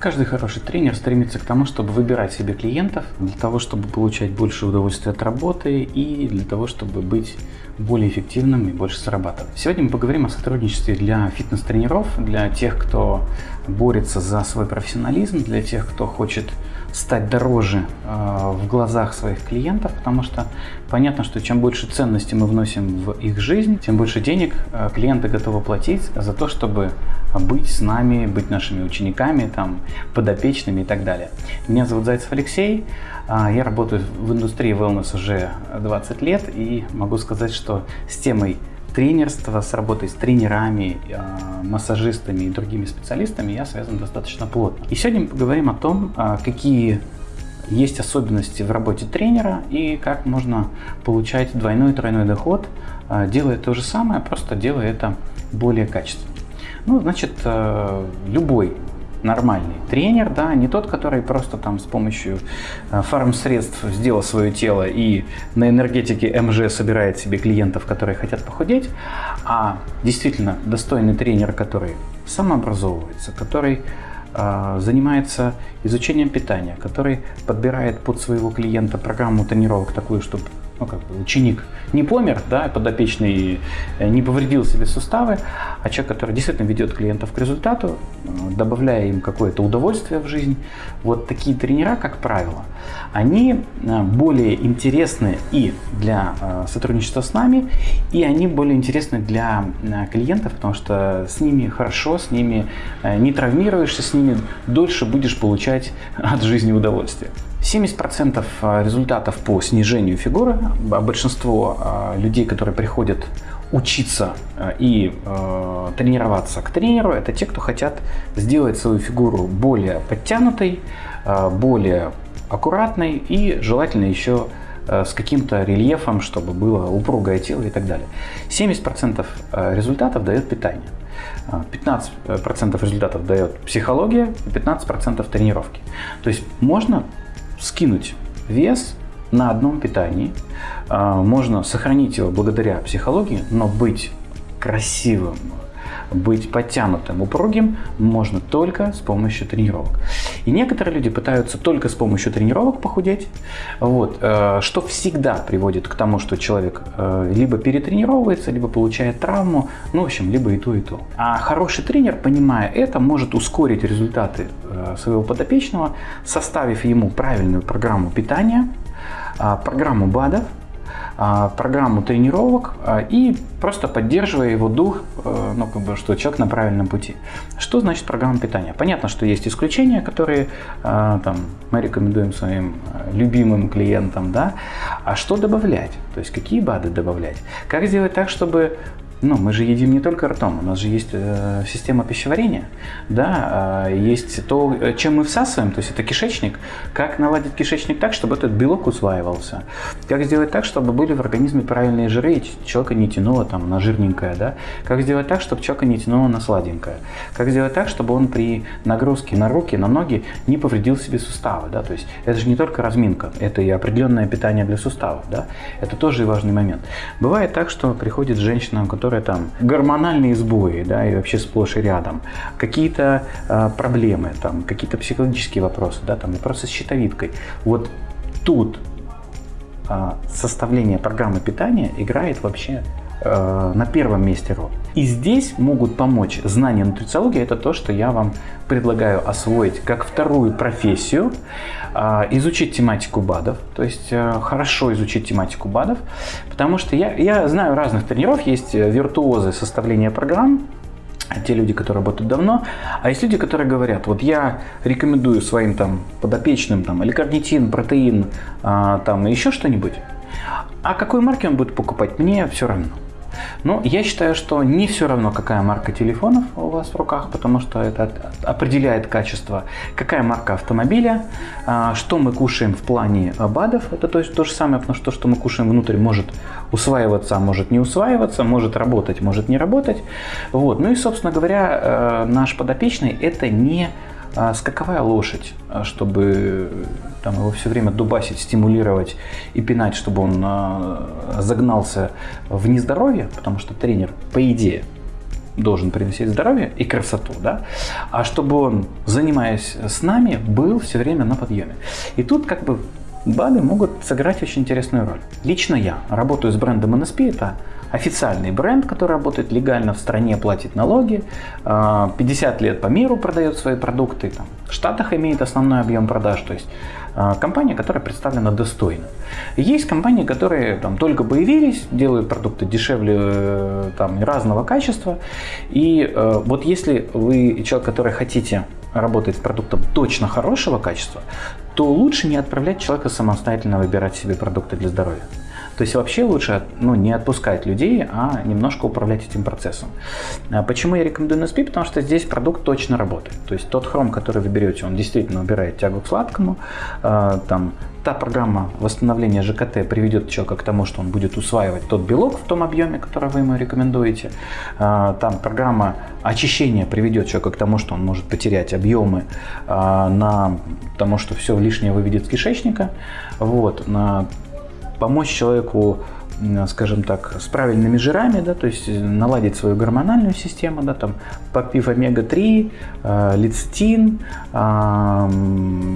Каждый хороший тренер стремится к тому, чтобы выбирать себе клиентов, для того, чтобы получать больше удовольствия от работы и для того, чтобы быть более эффективным и больше зарабатывать. Сегодня мы поговорим о сотрудничестве для фитнес-тренеров, для тех, кто борется за свой профессионализм, для тех, кто хочет стать дороже э, в глазах своих клиентов, потому что понятно, что чем больше ценности мы вносим в их жизнь, тем больше денег э, клиенты готовы платить за то, чтобы быть с нами, быть нашими учениками, там, подопечными и так далее. Меня зовут Зайцев Алексей, э, я работаю в индустрии wellness уже 20 лет и могу сказать, что с темой тренерства, с работой с тренерами, а, массажистами и другими специалистами я связан достаточно плотно. И сегодня мы поговорим о том, а, какие есть особенности в работе тренера и как можно получать двойной и тройной доход, а, делая то же самое, просто делая это более качественно. Ну, значит, любой нормальный тренер, да, не тот, который просто там с помощью э, фарм-средств сделал свое тело и на энергетике МЖ собирает себе клиентов, которые хотят похудеть, а действительно достойный тренер, который самообразовывается, который э, занимается изучением питания, который подбирает под своего клиента программу тренировок такую, чтобы ну, как бы ученик не помер, да, подопечный э, не повредил себе суставы, а человек, который действительно ведет клиентов к результату, э, добавляя им какое-то удовольствие в жизнь. Вот такие тренера, как правило, они э, более интересны и для сотрудничества с нами, и они более интересны для клиентов, потому что с ними хорошо, с ними не травмируешься, с ними дольше будешь получать от жизни удовольствие. 70% а, результатов по снижению фигуры, а большинство а, людей, которые приходят учиться и э, тренироваться к тренеру, это те, кто хотят сделать свою фигуру более подтянутой, э, более аккуратной и желательно еще э, с каким-то рельефом, чтобы было упругое тело и так далее. 70% результатов дает питание. 15% результатов дает психология и 15% тренировки. То есть можно скинуть вес на одном питании. А, можно сохранить его благодаря психологии, но быть красивым, быть подтянутым, упругим можно только с помощью тренировок. И некоторые люди пытаются только с помощью тренировок похудеть, вот, э, что всегда приводит к тому, что человек э, либо перетренировывается, либо получает травму, ну, в общем, либо и то, и то. А хороший тренер, понимая это, может ускорить результаты э, своего подопечного, составив ему правильную программу питания, программу БАДов, а, программу тренировок а, и просто поддерживая его дух, э, ну, как бы, что человек на правильном пути. Что значит программа питания? Понятно, что есть исключения, которые а, там, мы рекомендуем своим любимым клиентам, да, а что добавлять? То есть какие БАДы добавлять? Как сделать так, чтобы ну, мы же едим не только ртом, у нас же есть э, система пищеварения, да, э, есть то, чем мы всасываем, то есть это кишечник, как наладить кишечник так, чтобы этот белок усваивался, как сделать так, чтобы были в организме правильные жиры, и человека не тянуло там на жирненькое, да, как сделать так, чтобы человека не тянуло на сладенькое, как сделать так, чтобы он при нагрузке на руки, на ноги не повредил себе суставы, да, то есть это же не только разминка, это и определенное питание для суставов, да, это тоже важный момент. Бывает так, что приходит женщина, которая которые там гормональные сбои, да, и вообще сплошь и рядом, какие-то э, проблемы, там, какие-то психологические вопросы, да, там, вопросы с щитовидкой. Вот тут э, составление программы питания играет вообще э, на первом месте роль. И здесь могут помочь знания нутрициологии, это то, что я вам предлагаю освоить как вторую профессию, а, изучить тематику БАДов, то есть э, хорошо изучить тематику БАДов, потому что я, я знаю разных тренеров, есть э, виртуозы составления программ, те люди, которые работают давно, а есть люди, которые говорят, вот я рекомендую своим там подопечным там или карнитин, протеин, а, там еще что-нибудь, а какой марки он будет покупать, мне все равно. Но я считаю, что не все равно, какая марка телефонов у вас в руках, потому что это определяет качество, какая марка автомобиля, а, что мы кушаем в плане БАДов, это то, есть то же самое, потому что то, что мы кушаем внутрь, может усваиваться, может не усваиваться, может работать, может не работать. Вот. Ну и, собственно говоря, э, наш подопечный это не скаковая лошадь, а чтобы там, его все время дубасить, стимулировать и пинать, чтобы он а, загнался в нездоровье, потому что тренер, по идее, должен приносить здоровье и красоту, да, а чтобы он, занимаясь с нами, был все время на подъеме. И тут как бы БАДы могут сыграть очень интересную роль. Лично я работаю с брендом NSP, это официальный бренд, который работает легально в стране, платит налоги, 50 а, лет по миру продает свои продукты, там, в Штатах имеет основной объем продаж, то есть а, компания, которая представлена достойно. Есть компании, которые там, только появились, делают продукты дешевле э, там, разного качества, и э, вот если вы человек, который хотите работать с продуктом точно хорошего качества, то лучше не отправлять человека самостоятельно выбирать себе продукты для здоровья. То есть вообще лучше ну, не отпускать людей, а немножко управлять этим процессом. А почему я рекомендую NSP? Потому что здесь продукт точно работает. То есть тот хром, который вы берете, он действительно убирает тягу к сладкому. А, там, та программа восстановления ЖКТ приведет человека к тому, что он будет усваивать тот белок в том объеме, который вы ему рекомендуете. А, там программа очищения приведет человека к тому, что он может потерять объемы на тому, что все лишнее выведет с кишечника. Вот, на помочь человеку скажем так, с правильными жирами, да, то есть наладить свою гормональную систему, да, там, попив омега-3, э, лецитин, э,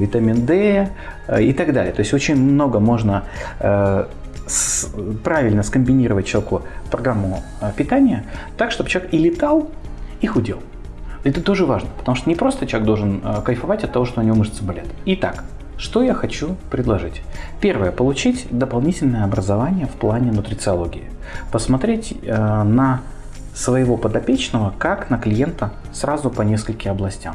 витамин D э, и так далее. То есть очень много можно э, с, правильно скомбинировать человеку программу э, питания так, чтобы человек и летал, и худел. Это тоже важно, потому что не просто человек должен э, кайфовать от того, что у него мышцы болят. Итак, что я хочу предложить? Первое. Получить дополнительное образование в плане нутрициологии. Посмотреть э, на своего подопечного как на клиента сразу по нескольким областям.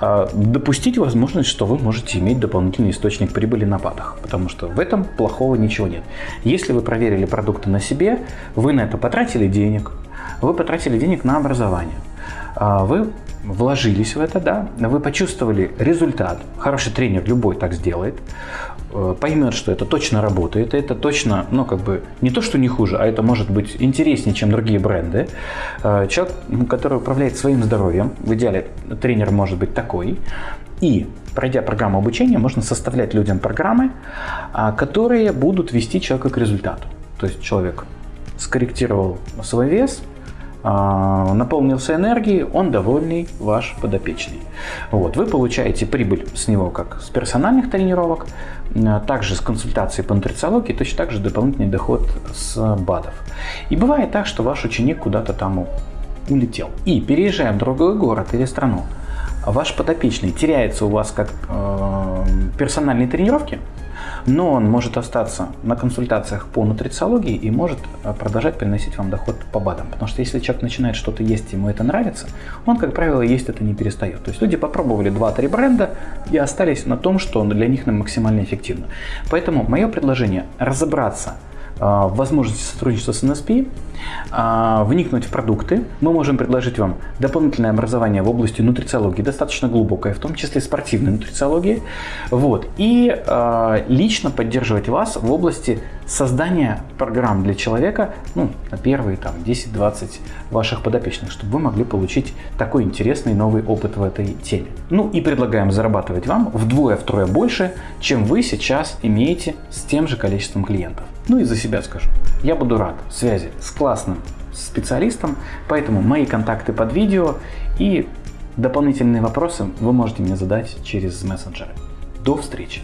Э, допустить возможность, что вы можете иметь дополнительный источник прибыли на ПАДах, потому что в этом плохого ничего нет. Если вы проверили продукты на себе, вы на это потратили денег, вы потратили денег на образование, э, вы вложились в это, да, вы почувствовали результат, хороший тренер любой так сделает, э, поймет, что это точно работает, это точно, ну, как бы, не то, что не хуже, а это может быть интереснее, чем другие бренды. Э, человек, который управляет своим здоровьем, в идеале тренер может быть такой, и пройдя программу обучения, можно составлять людям программы, а, которые будут вести человека к результату. То есть человек скорректировал свой вес, наполнился энергией, он довольный ваш подопечный. Вот, вы получаете прибыль с него как с персональных тренировок, а, также с консультацией по нутрициологии, точно так же дополнительный доход с БАДов. И бывает так, что ваш ученик куда-то там улетел. И переезжая в другой город или страну, ваш подопечный теряется у вас как э, персональные тренировки, но он может остаться на консультациях по нутрициологии и может э, продолжать приносить вам доход по БАДам. Потому что если человек начинает что-то есть, ему это нравится, он, как правило, есть это не перестает. То есть люди попробовали 2-3 бренда и остались на том, что для них максимально эффективно. Поэтому мое предложение разобраться возможности сотрудничества с NSP, а, вникнуть в продукты. Мы можем предложить вам дополнительное образование в области нутрициологии, достаточно глубокое, в том числе спортивной нутрициологии. Вот. И а, лично поддерживать вас в области создания программ для человека ну, на первые там, 10-20 ваших подопечных, чтобы вы могли получить такой интересный новый опыт в этой теме. Ну и предлагаем зарабатывать вам вдвое-втрое больше, чем вы сейчас имеете с тем же количеством клиентов. Ну и за себя скажу. Я буду рад связи с классным специалистом, поэтому мои контакты под видео и дополнительные вопросы вы можете мне задать через мессенджеры. До встречи!